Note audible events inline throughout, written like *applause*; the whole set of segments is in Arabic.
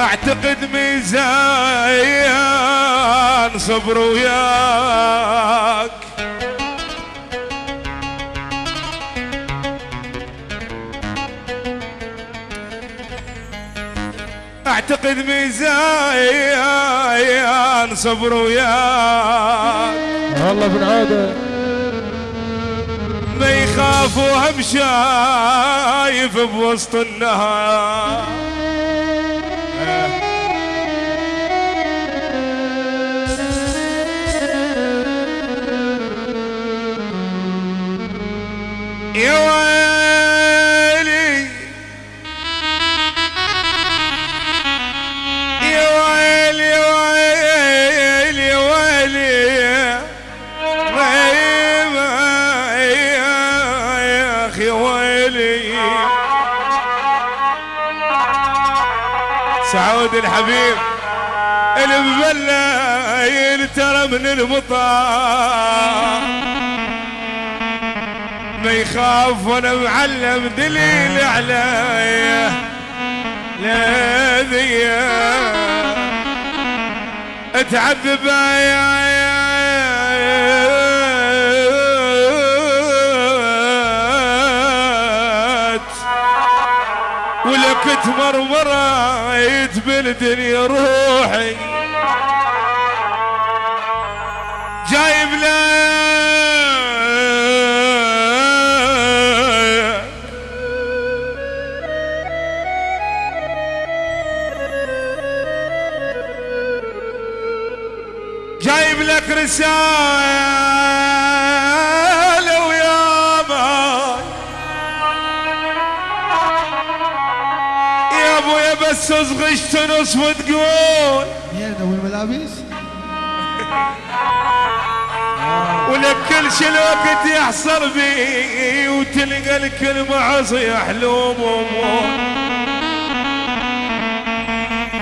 أعتقد ميزان صبر وياك. أعتقد ميزان صبر وياك. والله بن عاده ما يخاف وهم شايف بوسط النهار. ويلي سعود الحبيب المبلل ترى من المطار ما يخاف وأنا معلم دليل عليا لا ذي اتعذب يا ولك تمرمرت بالدنيا روحي. جايب لك رسالة ويا ماي يا ابويا بس اصغش تنص وتقول يا ذوي الملابس *laughs* ولك كل شي الوقت يحصل بي وتلقى الكلمة عصي حلوم وموت.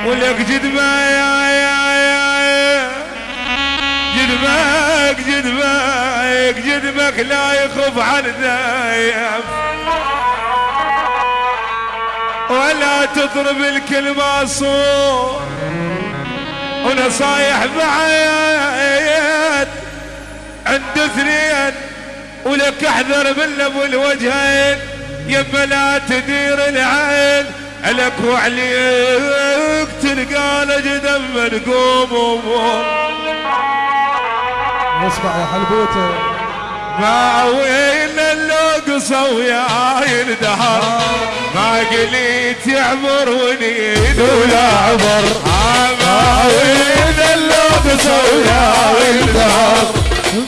ولك جدما يا يا يا جدمك جدمك جدمك لا يخف عن ذايف ولا تضرب الكلمة صوت. ونصايح بعيد. عند اثنين ولك أحذر من ابو الوجهين. يما لا تدير العين. لك وعليك تلقى لجدم منقوم وموت اسمع يا حلبوته ما وين اللقصة ويا الدهر ما قليت يعبر ونيد ولا عبر ما وين اللقصة ويا الدهر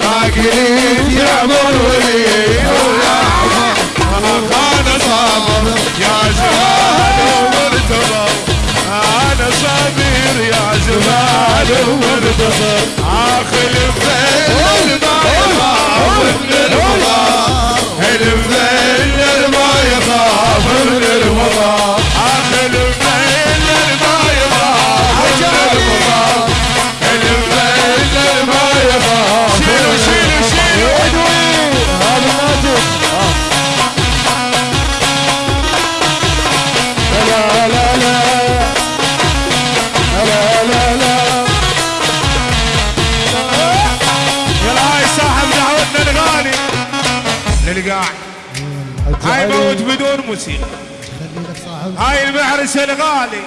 ما قليت يعبر ونيد ولا عبر أنا صابر يا زمان ومرتضى. أنا صابر يا زمان ومرتضى. آخر الفيل ما يخاف من الفضاء الفيل ما يخاف من للقاع هاي موت بدون موسيقى. هاي المعرس الغالي.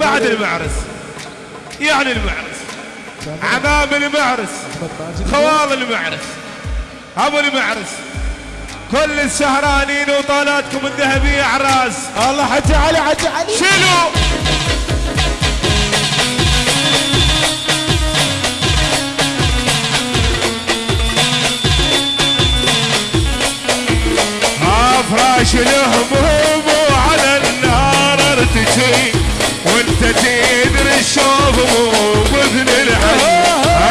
بعد. المعرس. يعني المعرس. عمام المعرس. خوال المعرس. أبو المعرس. كل السهرانين وطالاتكم الذهبية عراس الله حج علي حج علي. شيلوا. افراش الهموم وعلى النار ارتجي وانت تدري الشوف مو باذن الحي.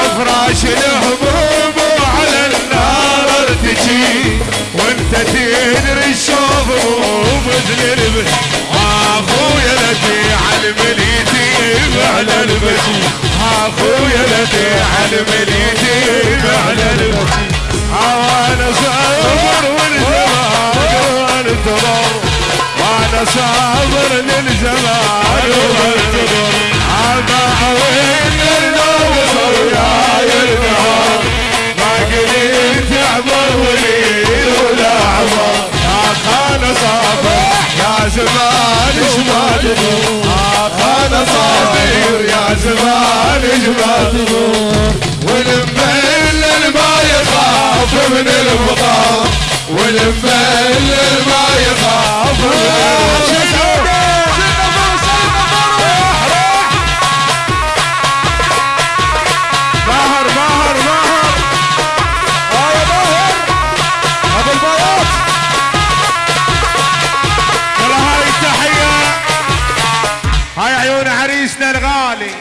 أفراش الهموم وعلى النار ارتجي وانت تدري الشوف مو باذن الحي. أخويا الذي علم اليتيم على البشي. أخويا الذي علم اليتيم على البشي. وأنا صابر صابر للزمان وانتظر تضر عماوين النوم وياي النهار ما قدرت اعبر وليل ولا خان صابر يا زمان ما تدور يا خان صابر يا زمان ما تدور والمل ما يخاف من الفقار والمل ما يخاف ماهر ماهر ماهر هاي ماهر ابو البياض ترى هاي التحية هاي عيون عريسنا الغالي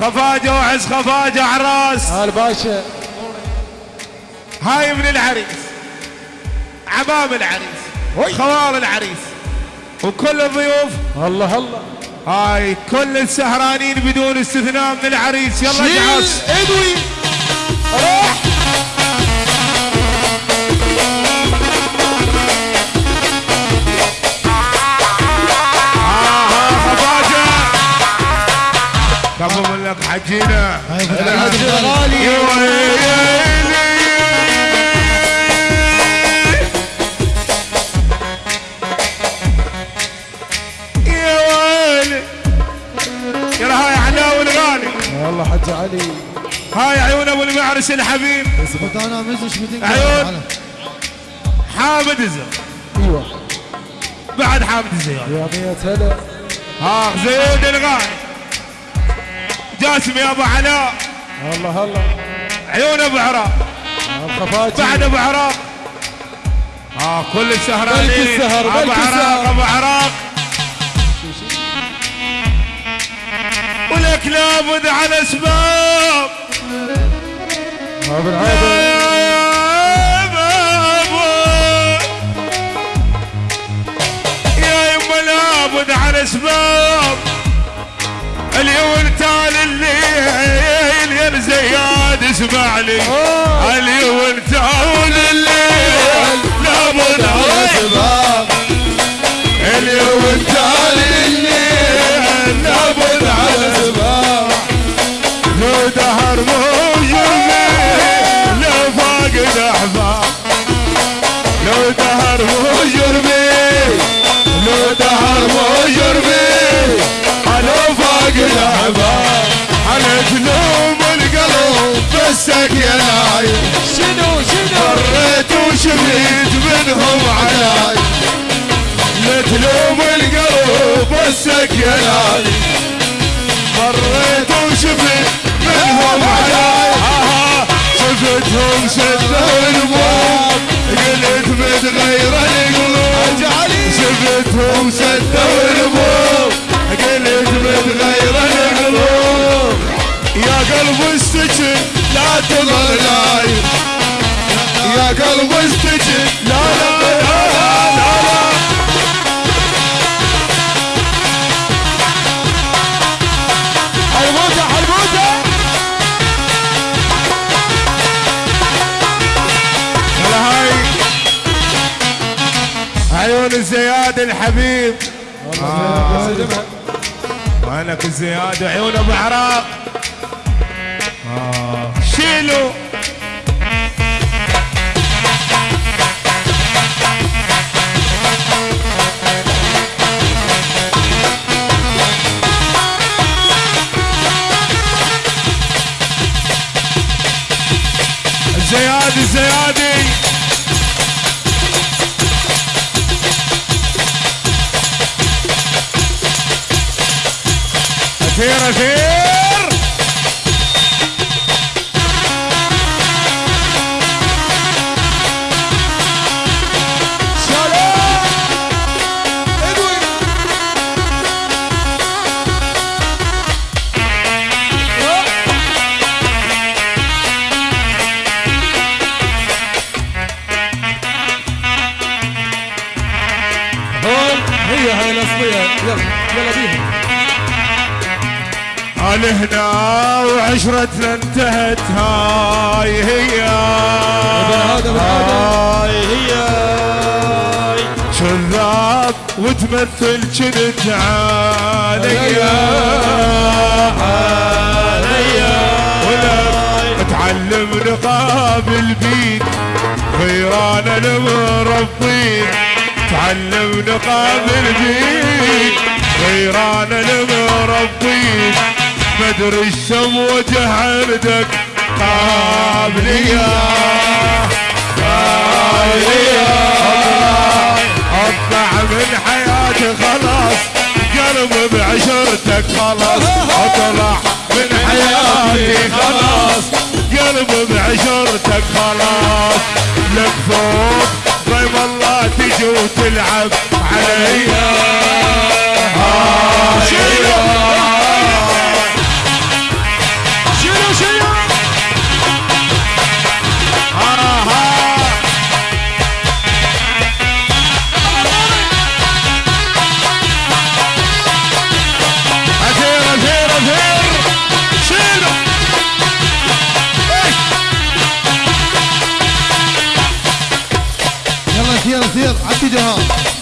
خفاجة وعز خفاجة عراس هاي الباشا. هاي من العريس. عمام العريس. خوال العريس. وكل الضيوف. الله الله. هاي كل السهرانين بدون استثناء من العريس. يلا جعص إدوي. روح. كفو من لك حجينا. الحج فتح علي. هاي عيون أبو المعرس الحبيب. أنا مزش عيون. حامد الزر أيوه. بعد حامد الزياد يا مية هلا. ها زيد الغالي جاسم يا أبو علاء. الله الله عيون أبو عراق. بعد أبو عراق. آه كل السهرانين. أبو عراق. أبو عراق. ولك لابد على اسباب بالعاده يا يما لابد على اسباب اليوم تالي الليل يا زياد اسمع لي اليوم تالي مريت وشفيت منهم علاي لا تلوم القلب نايم مريت وشفت منهم آها، شفتهم سدوا الباب قلت متغير القلوب. شفتهم سدوا الباب قلت متغير القلوب. يا قلب استجب لا تظل نايم يا قلب استجب لا لا لا لا, لا, لا حلبوته يلا هاي عيون الزياد الحبيب والله وينك الزياد عيون أبو عراق آه. شيلوا اثير اثير هنا وعشرتنا انتهت. هاي هي. هاي هي. كذاب وتمثل كنت عليا عليا ولك تعلم نقابل بيد غيران المربين تعلم نقابل بيد غيران المربين مدري الشم وجه عندك قابلية. قابلية. أطلع من حياتي خلاص. قلب بعشرتك خلاص. أطلع من حياتي خلاص. قلب بعشرتك خلاص. لك فوق ضيم الله تجي وتلعب عليا down.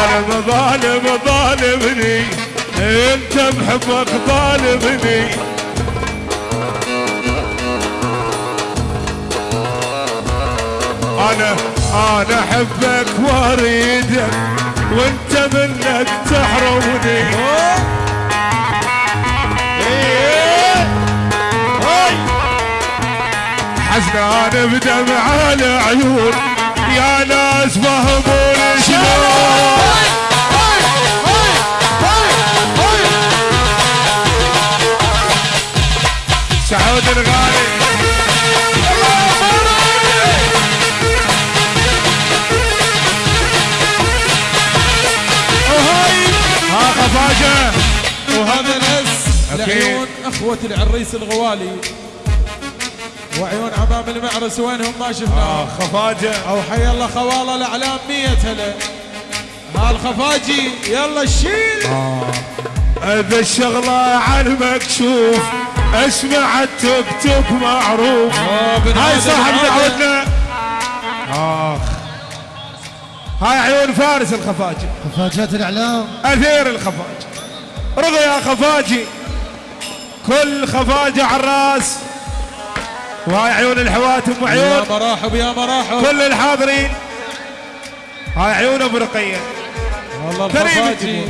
ظالم ظالم ظالمني. انت بحبك ظالمني. أنا أنا احبك واريدك وانت منك تحرمني. حزنان بدمع العيون يا ناس فهموني. سعود الغالي ها خفاجة. وهذا أكيد. لعيون أخوة العريس الغوالي. وعيون عمام المعرس وينهم ما آه شفناهم خفاجة. أو حي الله خوالة الأعلام مية هلا. هالخفاجي يلا شيل. هذا الشغلة عن مكشوف اسمع التوك توك معروف. بن هاي صاحب. دعوتنا. آخ. هاي عيون فارس الخفاجي. خفاجات الإعلام. أثير الخفاجي. رضا يا خفاجي. كل خفاجة على الرأس. وهاي عيون. الحواتم يا وعيون مراحب يا مراحب. كل الحاضرين. هاي عيون ابو رقيه والله الخفاجي.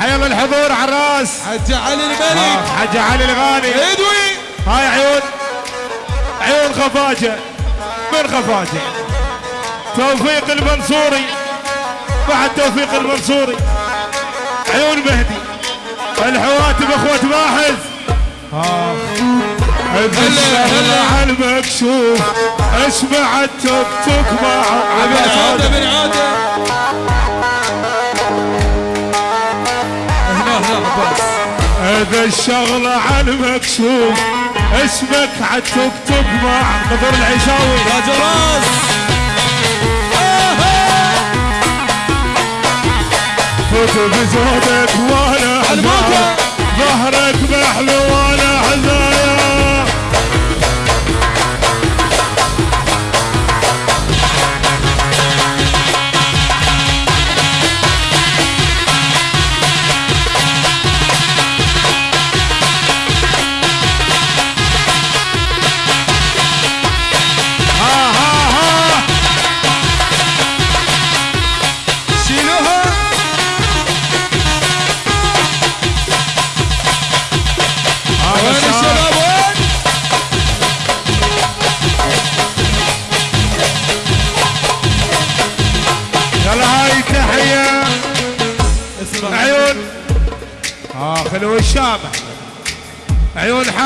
حيا الله الحضور على الرأس. حج علي الملك. آه، حاج علي الغالي. إدوي. هاي عيون. عيون خفاجة. من خفاجة؟ توفيق المنصوري. بعد توفيق المنصوري. عيون مهدي. الحواتم اخوة ماحز. آه. بالشغل على المكشوف أسمع التوك توك مع عوده بن عوده هنا هنا عباس. هذا الشغل على المكشوف اسمك عالتوك توك مع نظر العشاوي. تاج راس فوت بزودك وأنا. حزايا ظهرك محلو وأنا حزايا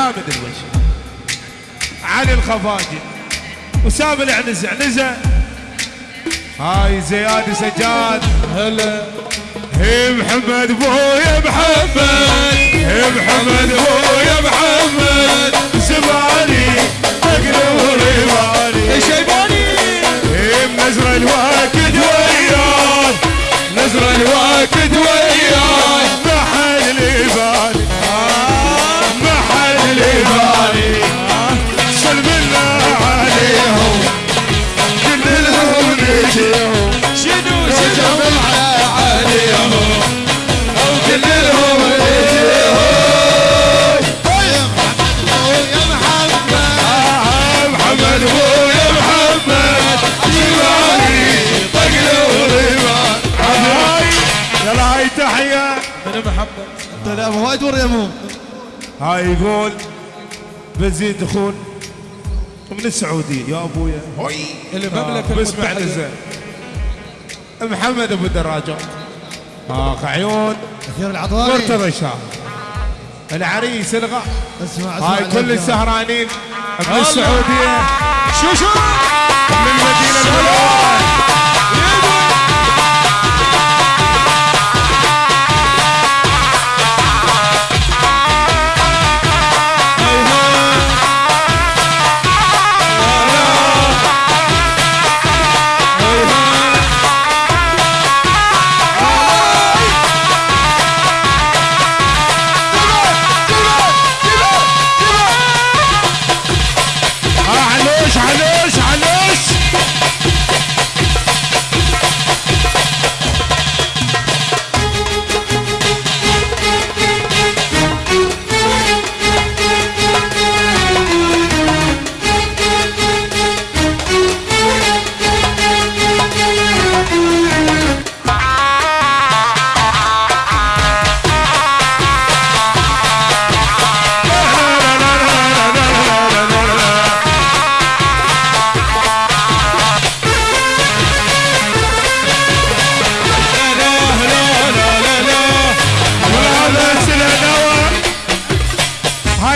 حامد الوش علي الخفاجي. وسام العنزة عنزة. هاي زياد سجاد. هلا. هي محمد بويا محمد. هي محمد بويا محمد. زماني تقلب بالي الشيباني هي نزر الواكد وياي نزر الواكد وياي يقول بزيد دخول من السعودية يا أبويا. هوي. المملكة باسم المتحدة. عنزة محمد أبو دراجات آخ عيون. كثير العطاري. مرتضى شاه العريس الغا اسمع اسمع هاي كل. السهرانين من الله. السعودية. شو شو؟ من المدينة المنورة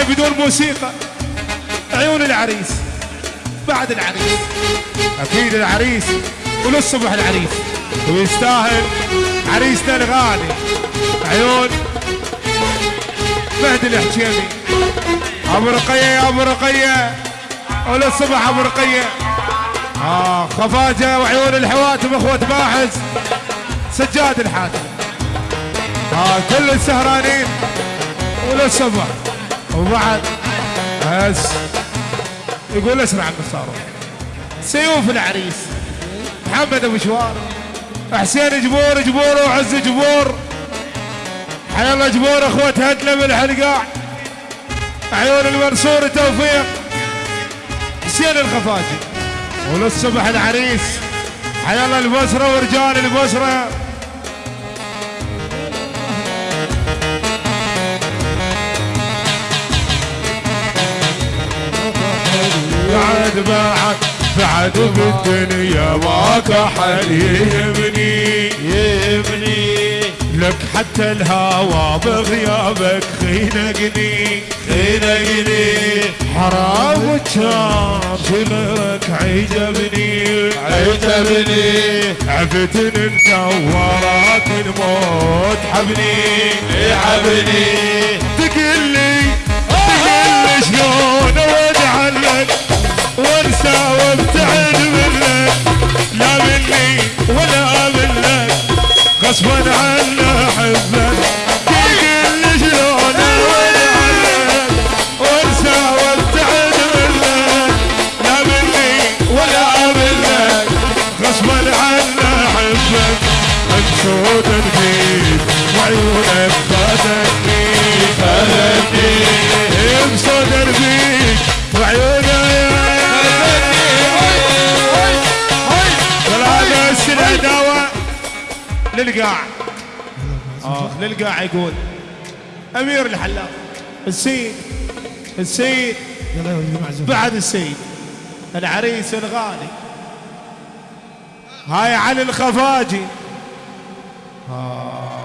بدون موسيقى. عيون العريس. بعد العريس. أكيد العريس. وللصبح العريس. ويستاهل. عريسنا الغالي عيون. مهدي الحجيمي. أبو رقية يا أبو رقية. وللصبح أبو رقية. آه خفاجة وعيون الحواتم أخوة باحث. سجاد الحاتم. ها كل السهرانين. وللصبح وبعد بس يقول اسرع النصارى سيوف العريس. محمد أبو شوار. حسين جبور جبور وعز جبور. حيا الله جبور أخوة هدلة من الحلقاع عيون المنصور توفيق حسين الخفاجي. وللصبح العريس. حيا الله البصرة ورجال البصرة. بعد بعد بعد بالدنيا ما كحل يهمني. يهمني. لك حتى الهوى بغيابك خينقني. خينقني. حرام كان غيرك عجبني. عجبني. عفتن انت ورات الموت حبني. يعبني تقل لي تقل لي شلون وانسى وابتعد منك لا مني ولا منك غصبا عني احبك للقاع يقول أمير الحلاق. السيد. السيد. يلا يا ولدي معزوم بعد السيد. العريس الغالي. هاي علي الخفاجي. آه.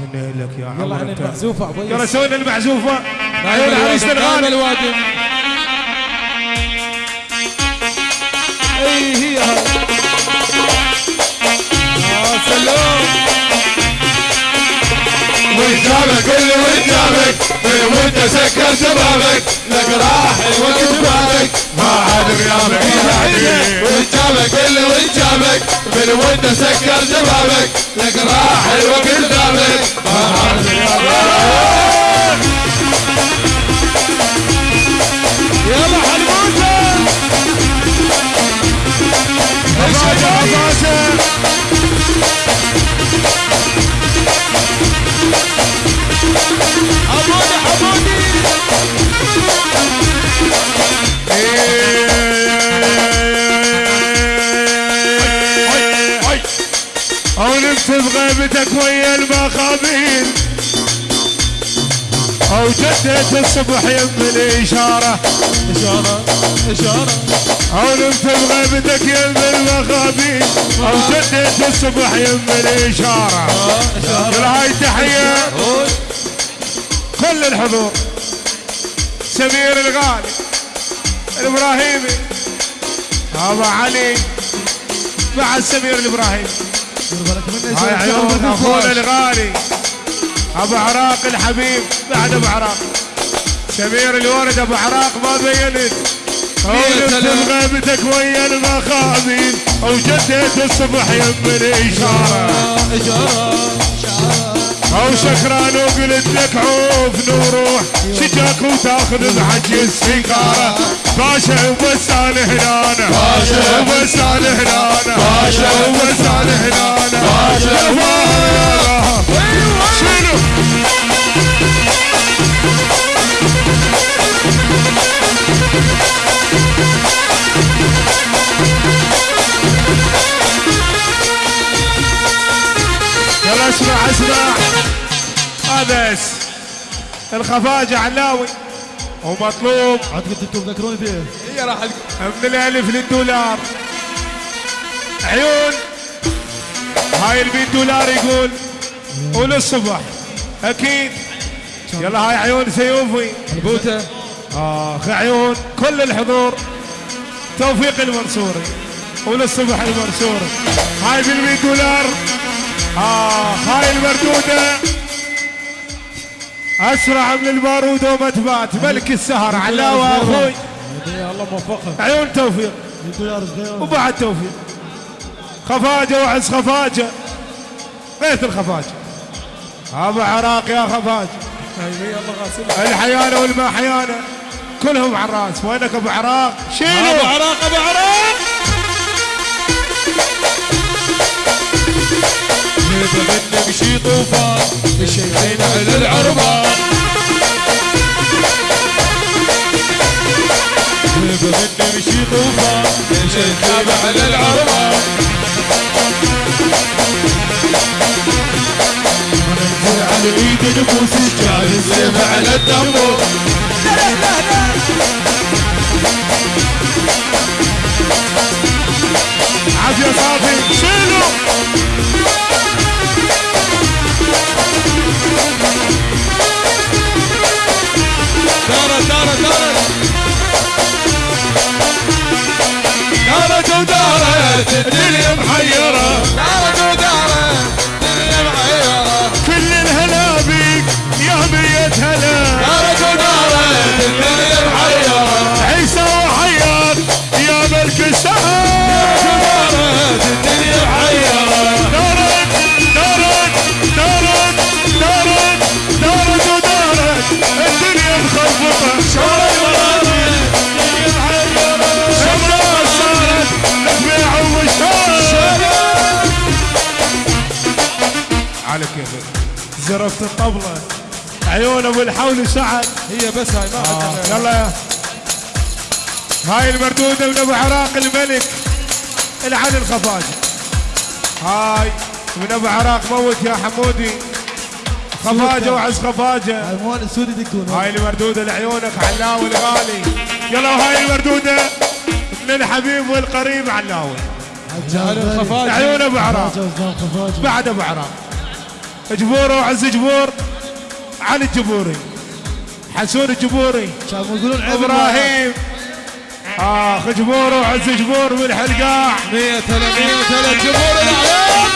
هنا لك يا يلا عمر عن أنت. المعزوفة يلا يس سوينا المعزوفة. عيون العريس الغالي. الوادم أي هي هاي. يا سلام. اللي وجابك من وانت سكر شبابك؟ لك راح الوقت بالك ما عاد غيابك يزعجك وجابك اللي وجابك من وانت سكر شبابك؟ لك راح الوقت ما عاد غيابك المخابيل أو جدت الصبح يم الإشارة. إشارة إشارة. أو نمت بغيبتك يم المخابيل أو جدت الصبح يم الإشارة. إشارة. هاي تحية. كل الحضور. سمير الغالي. الابراهيمي أبو علي. بعد سمير الإبراهيمي. هاي عيون أخونا. الغالي. أبو عراق الحبيب. بعد أبو عراق. سمير الورد أبو عراق ما بينت. مية ولفت سلام. غيبتك ويا المخابيل. وجدت الصبح يم الإشارة. أو سكران وقلت لك عوف نروح شجاك وتأخذ بحج السيجاره باشا وبس أنا هنا أنا. باشا. وبس أنا هنا أنا. باشا. وبس أنا هنا أنا. باشا. شنو يلا اسمع اسمع هذا الخفاجة علاوي ومطلوب عاد قلت أنتم تذكروني فيه هي راح من الألف للدولار. عيون. هاي البيت دولار يقول. وللصبح أكيد. يلا هاي عيون سيوفي. البوتة. آخ عيون. كل الحضور. توفيق المنصوري. وللصبح المنصوري. هاي بالمية دولار. اخ هاي المردودة. اسرع من البارود وما تبات ملك السهر. علاوة أخوي. الله موفقه عيون توفيق. وبعد توفيق. خفاجة وعز خفاجة. غيث الخفاجة. أبو عراق يا خفاجة. هاي الله غاسل الحيانة والما حيانة كلهم على الراس وينك أبو عراق. أبو شيلوا عراق أبو عراق. منك شي طوفان الشيخين على العربان منك شي طوفان الشيخين على العربان على ايد نفوس الجاهل السيف على الدمور عافية صافي. شيلوا دارت ودارت الدنيا محيرة. دارت ودارت الحول سعد. هي بس هاي ما آه. يلا. يا هاي المردودة من ابو عراق الملك العلي الخفاجي هاي من أبو عراق موت يا حمودي. خفاجة وعز خفاجة. الموان السوري يدقون. هاي المردودة لعيونك علاوي الغالي. يلا وهاي المردودة من الحبيب والقريب علاوي. عيون أبو عراق. بعد أبو عراق. جبور وعز جبور. علي الجبوري. حسون الجبوري كانوا يقولون إبراهيم. آخ جبور وعز جبور من الحلقاع مية هلا مية هلا جمهور الاعلام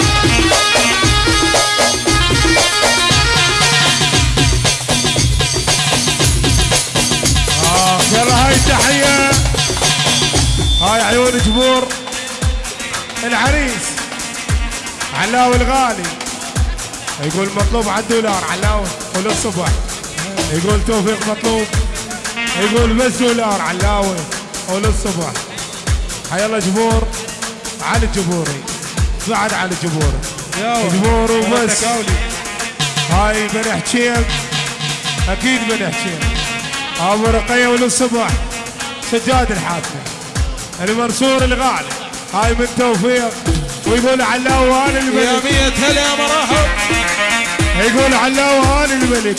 آخ يلا هاي التحية. هاي عيون جبور. العريس. علاوي الغالي. يقول مطلوب على الدولار. علاوي وللصبح يقول توفيق مطلوب يقول بس دولار علاوي وللصبح حيا الله جبور علي الجبوري بعد علي الجبوري. يا جبور وبس. هاي بن حكيم أكيد بن حكيم أبو رقية وللصبح سجاد الحاتمي المنصور الغالي. هاي من توفيق. ويقول علاوه أنا يا الملك مية هلا يا مراحب يقول علاوه أنا الملك.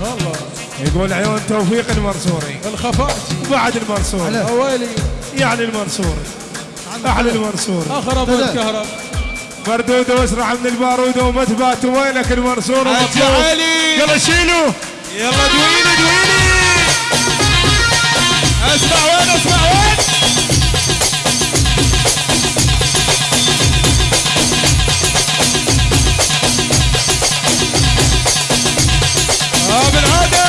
والله. يقول عيون توفيق المنصوري الخفاجي بعد المنصوري أويلي. يعني المنصوري أحلى المنصوري أخرب. الكهرب مردوده واسرع من الباروده وما تبات وينك المنصور حج. علي. يلا شيلوا. يلا دويني دويني. أسمع وين أسمع وين؟ آه بالعاده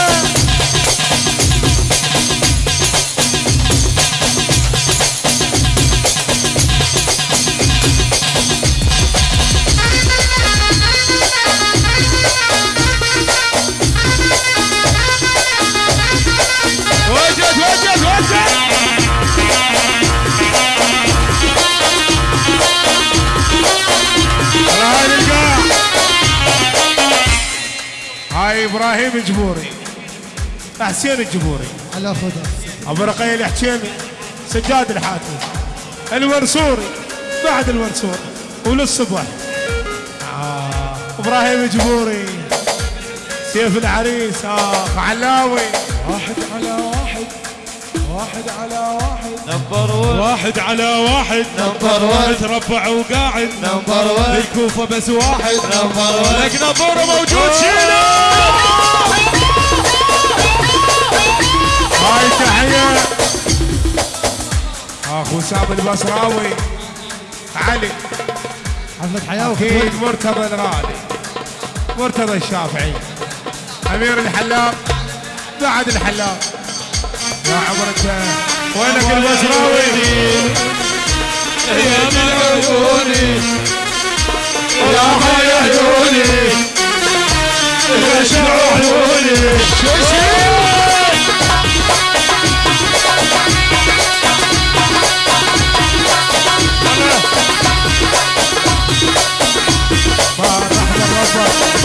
إبراهيم الجبوري. حسين الجبوري. على خدها أبو رقية الحكيمي سجاد الحاتمي المنصوري بعد المنصور وللصبح آه. إبراهيم الجبوري. سيف العريس اخ علاوي واحد على واحد. واحد على واحد. نمبر 1 واحد على واحد. نمبر 1 متربع وقاعد. نمبر 1 بالكوفة بس واحد. نمبر 1 لك نبورة موجود. شيله هاي تحية. أخو سام البصراوي. علي. حفلة حياة أكيد مرتضى الغالي مرتضى الشافعي. أمير الحلاق بعد الحلاق يا عمرك وينك البصراوي؟ يا من يا حي عيوني يا شمع عيوني Ờ,